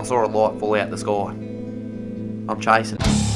I saw a light fall out the sky. I'm chasing.